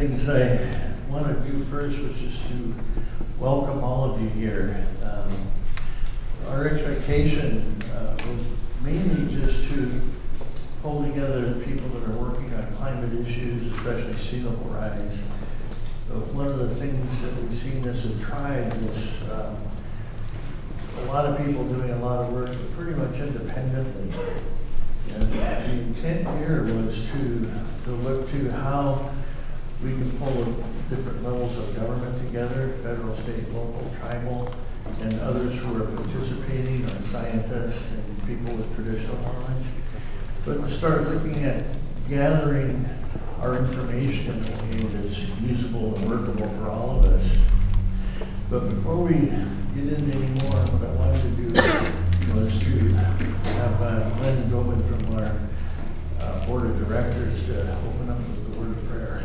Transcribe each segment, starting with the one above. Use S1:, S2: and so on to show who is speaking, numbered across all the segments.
S1: things I want to do first was just to welcome all of you here. Um, Our expectation uh, was mainly just to pull together the people that are working on climate issues, especially sea level rise. But one of the things that we've seen as a tribe is um, a lot of people doing a lot of work pretty much independently. And the intent here was to, to look to how we can pull different levels of government together, federal, state, local, tribal, and others who are participating, our scientists and people with traditional knowledge. But to start looking at gathering our information in a way that's usable and workable for all of us. But before we get into any more, what I wanted to do was to have uh, Glenn Gobin from our uh, Board of Directors to open up the word of prayer.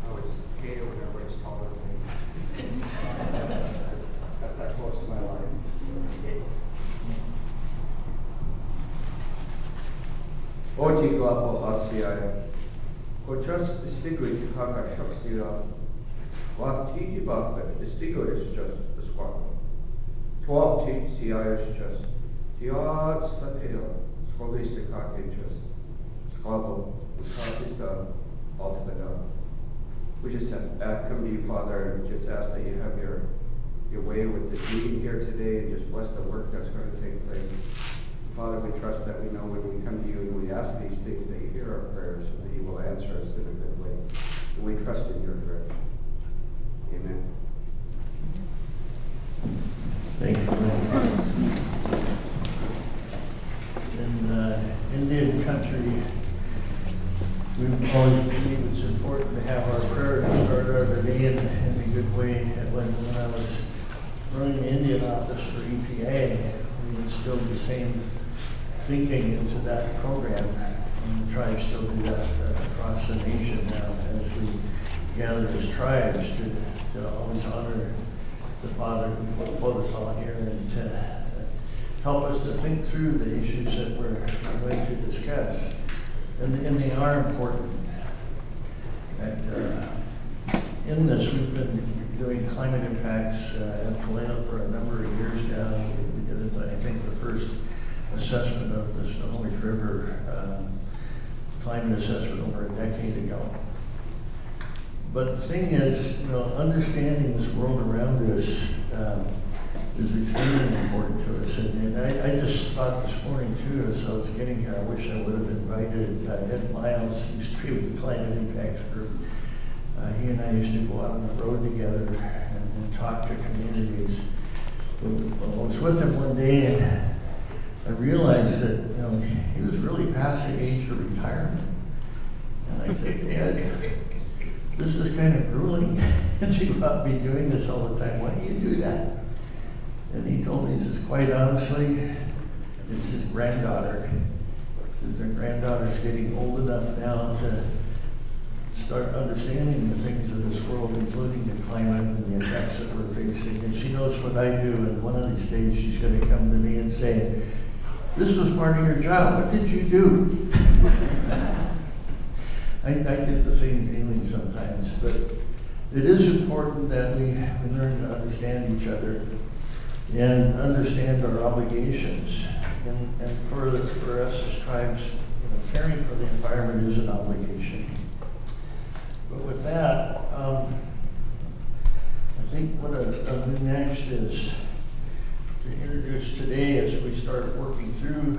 S2: I was Gator when everybody's taller than me. That's that close to my life. Oti glapo asiai. Ko just distinguish kaka shakstira. Wa titi baka distinguish just the is just. Just. We just come to you, Father, and just ask that you have your, your way with this meeting here today and just bless the work that's going to take place. Father, we trust that we know when we come to you and we ask these things that you hear our prayers and that you will answer us in a good way. And we trust in your direction. Amen.
S1: Thank you. Glenn. In uh, Indian country, we always believe it's important to have our prayer to start our day in, in a good way. And When, when I was running the Indian office for EPA, we instilled the same thinking into that program. And we try to still do that uh, across the nation now as we gather as tribes to, to always honor the Father who put us all here and to uh, us to think through the issues that we're going to discuss. And, and they are important. And uh, in this, we've been doing climate impacts uh, at Polano for a number of years now. We did, it, I think, the first assessment of the Snohomish River um, climate assessment over a decade ago. But the thing is, you know, understanding this world around us um, is extremely important to us. And, and I, I just thought this morning too, as I was getting here, I wish I would have invited uh, Ed Miles, he used to be with the Climate Impacts Group. Uh, he and I used to go out on the road together and, and talk to communities. I was with him one day and I realized that, you know, he was really past the age of retirement. And I said, Ed, this is kind of grueling, and you about be doing this all the time, why do you do that? And he told me, he says, quite honestly, it's his granddaughter. He Says their granddaughter's getting old enough now to start understanding the things of this world, including the climate and the effects that we're facing. And she knows what I do, and one of these days she's gonna come to me and say, this was part of your job, what did you do? I, I get the same feeling sometimes, but it is important that we, we learn to understand each other and understand our obligations. And, and for, us as tribes, you know, caring for the environment is an obligation. But with that, um, I think what I- I'll do next is to introduce today as we start working through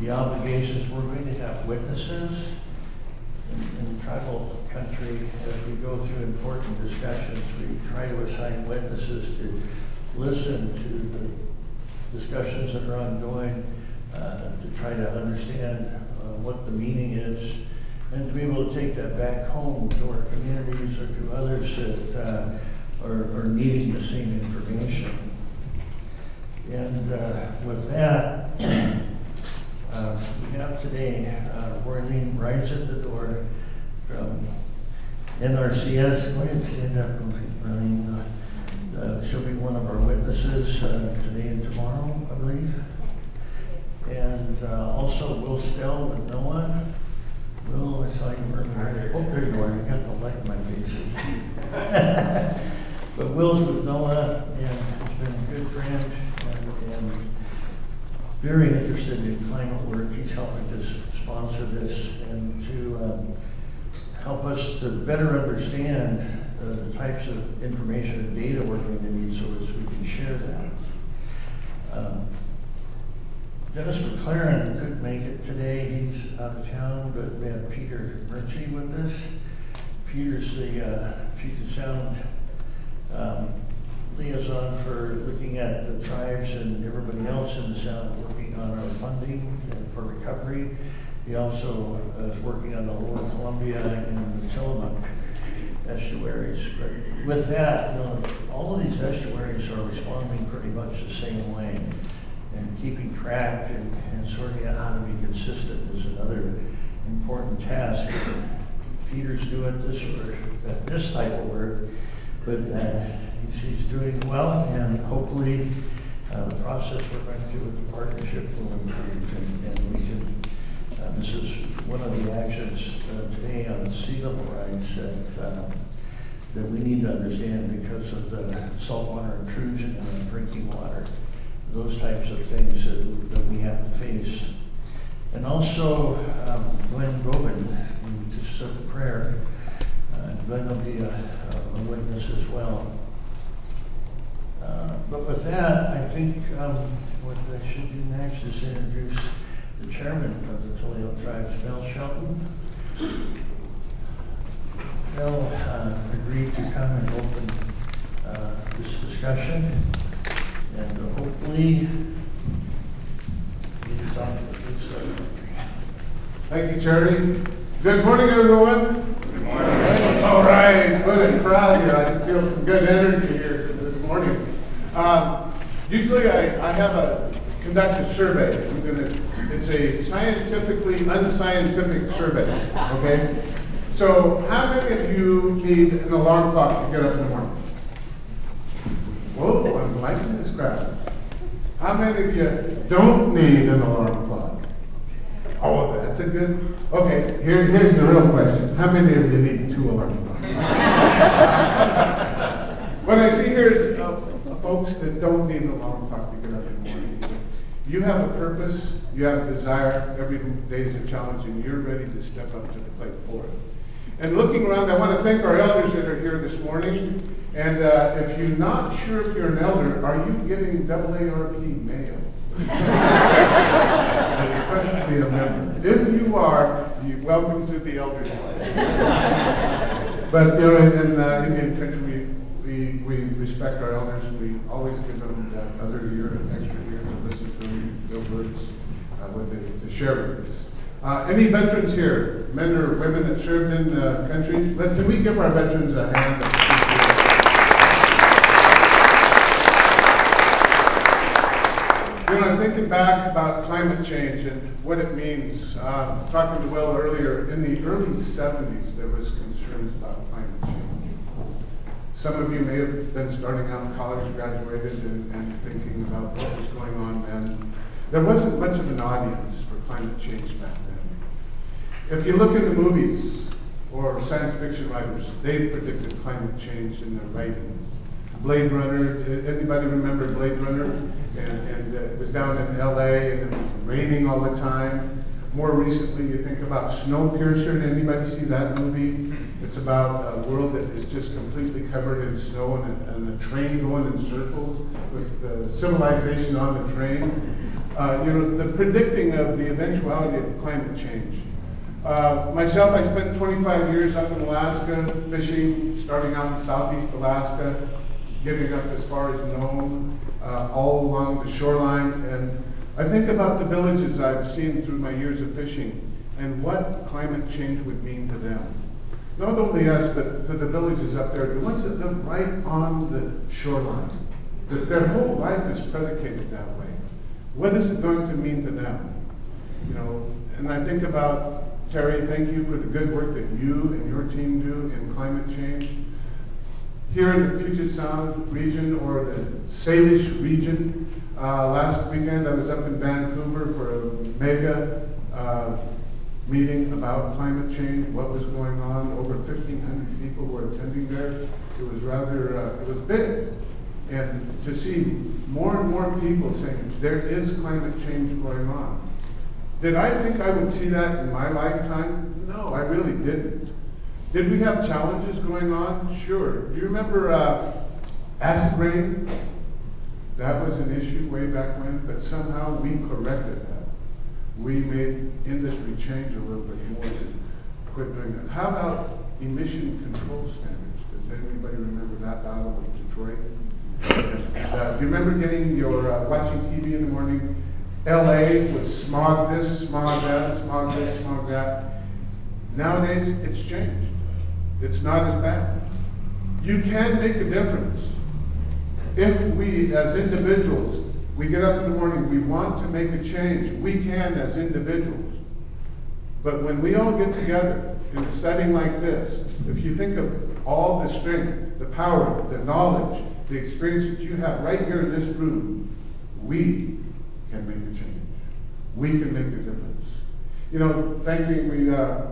S1: the obligations, we're going to have witnesses in, in tribal country, as we go through important discussions, we try to assign witnesses to listen to the discussions that are ongoing, uh, to try to understand, uh, what the meaning is, and to be able to take that back home to our communities or to others that, uh, are, are needing the same information. And uh, with that, uh, we have today uh, Worthing Rice at the door from NRCS. Go ahead and stand up, Worthing. Uh, She'll be one of our witnesses uh, today and tomorrow, I believe. And uh, also Will Stelle with NOAA. Will, I saw you earlier. Oh, there you are, you got the light in my face. But Will's with NOAA and has been a good friend and, and very interested in climate work. He's helping to sponsor this and to um, help us to better understand the types of information and data we're going to need so as we can share that. Um, Dennis McLerran couldn't make it today, he's out of town, but we have Peter Murchie with us. Peter's the uh, Puget Sound um, liaison for looking at the tribes and everybody else in the Sound, working on our funding for recovery. He also is working on the Lower Columbia and the Tillamook estuaries. But with that, you know, all of these estuaries are responding pretty much the same way. And keeping track and, and sorting out how to be consistent is another important task. Peter's doing this work, this type of work, but uh, he's, he's doing well, and hopefully, uh, the process we're going through with the partnership will improve, and, and we can, uh, this is one of the actions uh, today on sea level rise that, uh, that we need to understand because of the saltwater intrusion on drinking water, those types of things that, that we have to face. And also, um, Glenn Gobin, who just said a prayer, uh, Glenn will be a, a witness as well. Uh, But with that, I think um, what I should do next is introduce the chairman of the Tulalip Tribes, Mel Sheldon. Mel uh, agreed to come and open uh, this discussion, and uh, hopefully, get us off to a good start.
S3: Thank you, Charlie. Good morning, everyone. Good morning. All right, what a crowd here. I can feel some good energy here this morning. Um, Usually I, I have a, conduct a survey. I'm gonna, it's a scientifically unscientific survey, okay? So how many of you need an alarm clock to get up in the morning? Whoa, I'm liking this crowd. How many of you don't need an alarm clock? Oh, that's a good, okay, here, here's the real question. How many of you need two alarm clocks? What I see here is uh, folks that don't need an alarm clock to get up in the morning. You have a purpose, you have a desire, every day is a challenge, and you're ready to step up to the plate for it. And looking around, I want to thank our elders that are here this morning. And uh, if you're not sure if you're an elder, are you getting AARP mail? I request to be a member. If you are, you're welcome to the elders. Club. But, you know, in, in uh, Indian country, we, we respect our elders. We always give them that other year, an extra year to listen to words, uh, they, to share with us. Uh, any veterans here, men or women that served in the country? Let, can we give our veterans a hand? You know, I'm thinking back about climate change and what it means. Uh, talking to Will earlier, in the early 70s, there was concerns about climate change. Some of you may have been starting out in college, graduated, and, and thinking about what was going on then. There wasn't much of an audience for climate change back then. If you look in the movies or science fiction writers, they predicted climate change in their writings. Blade Runner, anybody remember Blade Runner? And, and uh, it was down in LA and it was raining all the time. More recently, you think about Snowpiercer. Did anybody see that movie? It's about a world that is just completely covered in snow and a, and a train going in circles with civilization on the train. Uh, you know, the predicting of the eventuality of climate change. Uh, myself, I spent 25 years up in Alaska fishing, starting out in southeast Alaska, getting up as far as Nome, uh, all along the shoreline. And I think about the villages I've seen through my years of fishing and what climate change would mean to them. Not only us, but to the villages up there, the ones that live right on the shoreline. that their whole life is predicated that way. What is it going to mean to them? You know, and I think about, Terry, thank you for the good work that you and your team do in climate change. Here in the Puget Sound region or the Salish region, uh, last weekend I was up in Vancouver for a mega uh, meeting about climate change, what was going on. Over 1,500 people were attending there. It was rather, uh, it was big. And to see more and more people saying there is climate change going on. Did I think I would see that in my lifetime? No, I really didn't. Did we have challenges going on? Sure. Do you remember uh, acid rain? That was an issue way back when, but somehow we corrected that. We made industry change a little bit more to quit doing that. How about emission control standards? Does anybody remember that battle with Detroit? Uh, you remember getting your, uh, watching TV in the morning? LA with smog this, smog that, smog this, smog that. Nowadays, it's changed. It's not as bad. You can make a difference. If we, as individuals, we get up in the morning, we want to make a change, we can as individuals. But when we all get together in a setting like this, if you think of all the strength, the power, the knowledge, the experience that you have right here in this room, we can make a change. We can make a difference. You know, thank you, we, uh,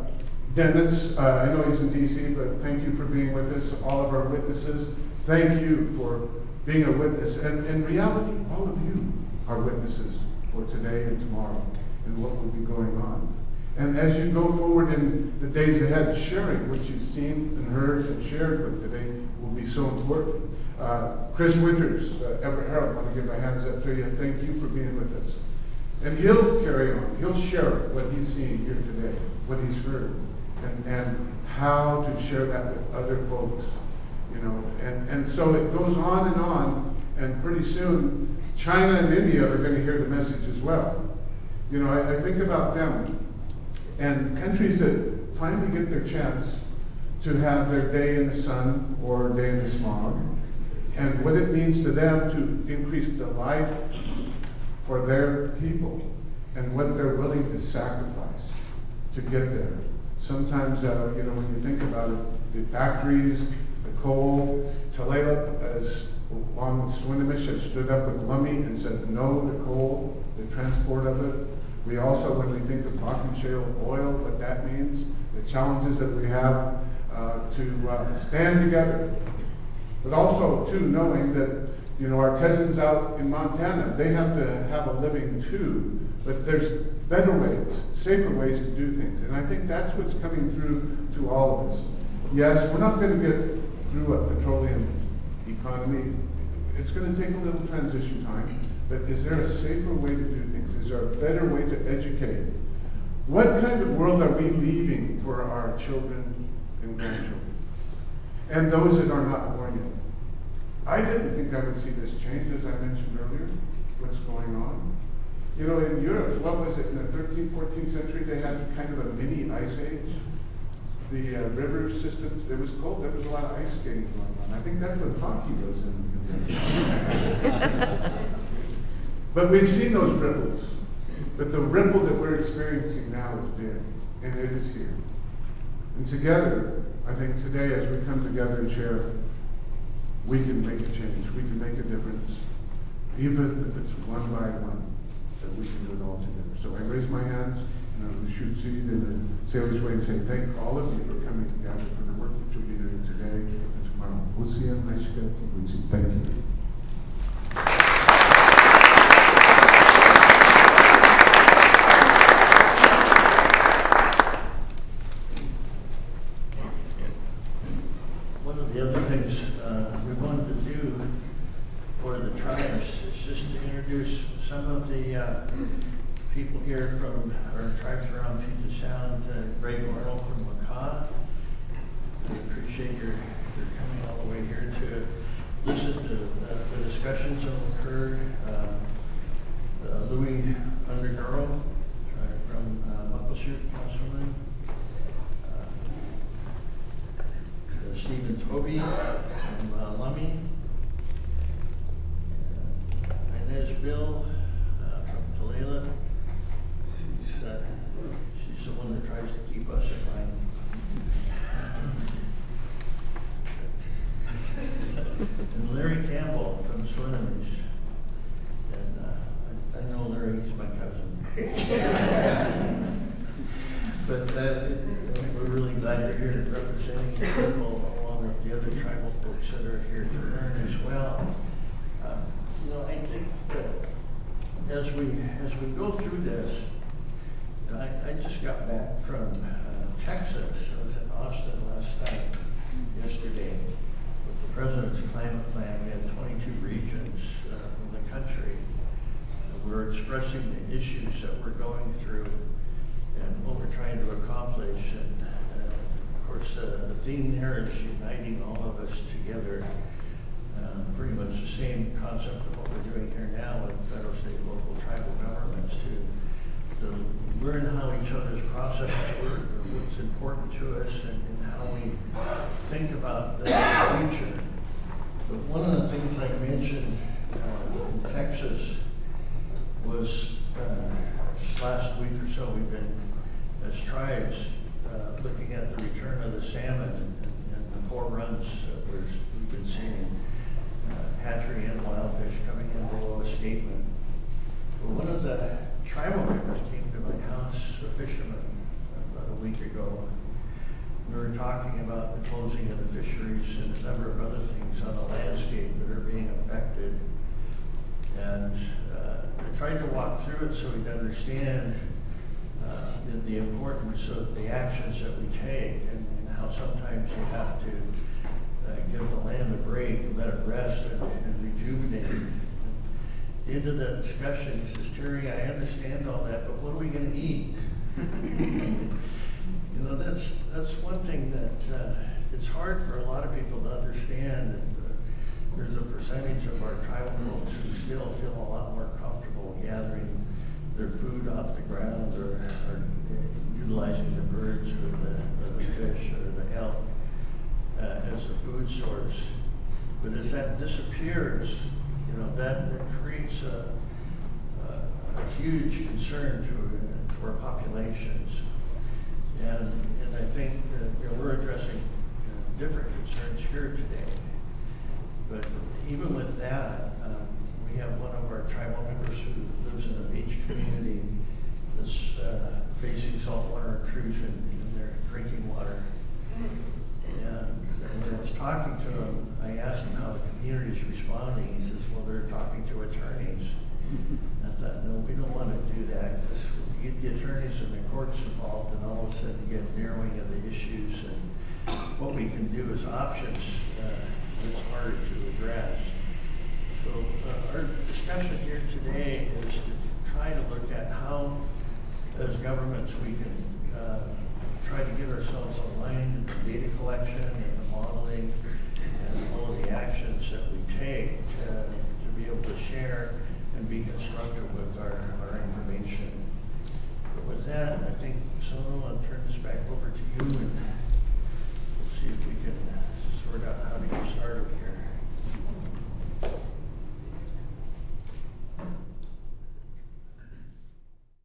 S3: Dennis, uh, I know he's in DC, but thank you for being with us, all of our witnesses. Thank you for being a witness. And in reality, all of you are witnesses for today and tomorrow and what will be going on. And as you go forward in the days ahead, sharing what you've seen and heard and shared with today will be so important. Uh, Chris Winters, uh, Everett Herald, I want to give my hands up to you. And thank you for being with us. And he'll carry on. He'll share what he's seen here today, what he's heard, and, and how to share that with other folks. You know, and, and so it goes on and on, and pretty soon China and India are going to hear the message as well. You know, I, I think about them and countries that finally get their chance to have their day in the sun or day in the smog, and what it means to them to increase the life for their people, and what they're willing to sacrifice to get there. Sometimes, uh, you know, when you think about it, the factories, the coal, Tulalip, as along with Swinomish, has stood up with Lummi and said no to coal, the transport of it. We also, when we think of Bakken shale oil, what that means, the challenges that we have uh, to uh, stand together. But also, too, knowing that, you know, our cousins out in Montana, they have to have a living too. But there's better ways, safer ways to do things. And I think that's what's coming through to all of us. Yes, we're not going to get through a petroleum economy. It's going to take a little transition time. But is there a safer way to do? Is there a better way to educate? What kind of world are we leaving for our children and grandchildren? And those that are not born yet? I didn't think I would see this change, as I mentioned earlier, what's going on. You know, in Europe, what was it, in the 13th, 14th century, they had kind of a mini ice age. The uh, river systems, it was cold, there was a lot of ice skating going on. I think that's what hockey was in. But we've seen those ripples. But the ripple that we're experiencing now is big, and it is here. And together, I think today as we come together and share, we can make a change. We can make a difference. Even if it's one by one, that we can do it all together. So I raise my hands, and I should see in the sailor's way and say, thank all of you for coming together for the work that you'll be doing today and tomorrow. We'll see you next week. Thank you.
S1: One of the other things uh, we wanted to do for the tribes is just to introduce some of the uh, people here from, our tribes around Puget Sound, uh, Greg Arnold from Makah. We appreciate your, your coming all the way here to listen to uh, the discussions that have occurred. Uh, uh, Louis Undergirl uh, from uh, Muckleshoot, Councilman. Uh, uh, Stephen Toby from uh, Lummi. bill uh, from Tulalip. She's, uh, she's the one that tries to keep us in line. And Larry Campbell from Swinomish. And uh, I I know Larry, he's my cousin. But uh, we're really glad you're here representing the people along with the other tribal folks that are here to learn as well. Um, You know, I think that as we, as we go through this, I, I just got back from uh, Texas. I was in Austin last night, yesterday, with the president's climate plan. We had twenty-two regions uh, the country. We're expressing the issues that we're going through and what we're trying to accomplish. And, uh, the theme there is uniting all of us together. Uh, Pretty much the same concept of what we're doing here now with federal, state, local, tribal governments to, to learn how each other's processes work, what's important to us, and, and how we think about the future. But one of the things I mentioned uh, in Texas was, uh, last week or so, we've been, as tribes, uh, looking at the return of the salmon and, and the poor runs that we've been seeing. uh, Hatchery and wild fish coming in below escapement. But one of the tribal members came to my house, a fisherman, about a week ago. We were talking about the closing of the fisheries and a number of other things on the landscape that are being affected. And uh, I tried to walk through it so he'd understand uh, the, importance of the actions that we take and, and how sometimes you have to uh, give the land a break, let it rest and, and rejuvenate. At the discussion, he says, Terry, I understand all that, but what are we gonna eat? You know, that's, that's one thing that, uh, it's hard for a lot of people to understand. And uh, There's a percentage of our tribal folks who still feel a lot more comfortable gathering their food off the ground or, or utilizing the birds or the, or the fish or the elk uh, as a food source. But as that disappears, you know, that, that creates a, a, a huge concern to, to our populations. And, and I think that, you know, we're addressing uh, different concerns here today. But even with that, um, we have one of our tribal members who lives in a beach community that's uh, facing saltwater intrusion in their drinking water. And when I was talking to him, I asked him how the community's responding. He says, well, they're talking to attorneys. I thought, no, we don't want to do that, because you get the attorneys and the courts involved, and all of a sudden you get narrowing of the issues, and what we can do as options, uh, is harder to address. So, uh, our discussion here today is to try to look at how, as governments, we can, uh, try to get ourselves aligned in the data collection and the modeling and all of the actions that we take to, to be able to share and be constructive with our,